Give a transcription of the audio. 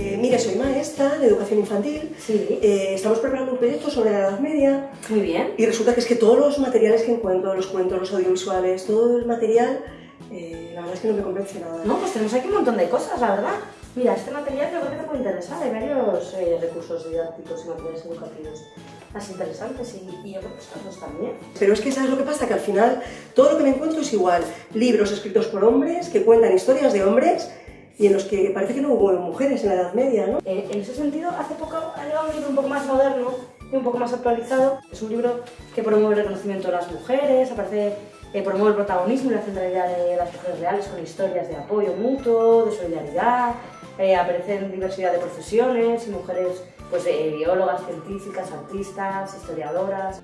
Eh, mire, soy maestra de educación infantil. Sí. Eh, estamos preparando un proyecto sobre la Edad Media Muy bien. y resulta que es que todos los materiales que encuentro, los cuentos, los audiovisuales, todo el material, eh, la verdad es que no me convence nada. No, pues tenemos aquí un montón de cosas, la verdad. Mira, este material yo creo que te puede interesar. Hay varios eh, recursos didácticos y materiales educativos más interesantes y, y estos dos también. Pero es que ¿sabes lo que pasa? Que al final todo lo que me encuentro es igual. Libros escritos por hombres que cuentan historias de hombres y en los que parece que no hubo mujeres en la Edad Media, ¿no? Eh, en ese sentido, hace poco ha llegado un libro un poco más moderno y un poco más actualizado. Es un libro que promueve el reconocimiento de las mujeres, aparece, eh, promueve el protagonismo y la centralidad de las mujeres reales con historias de apoyo mutuo, de solidaridad. Eh, aparecen diversidad de profesiones y mujeres, pues eh, biólogas, científicas, artistas, historiadoras.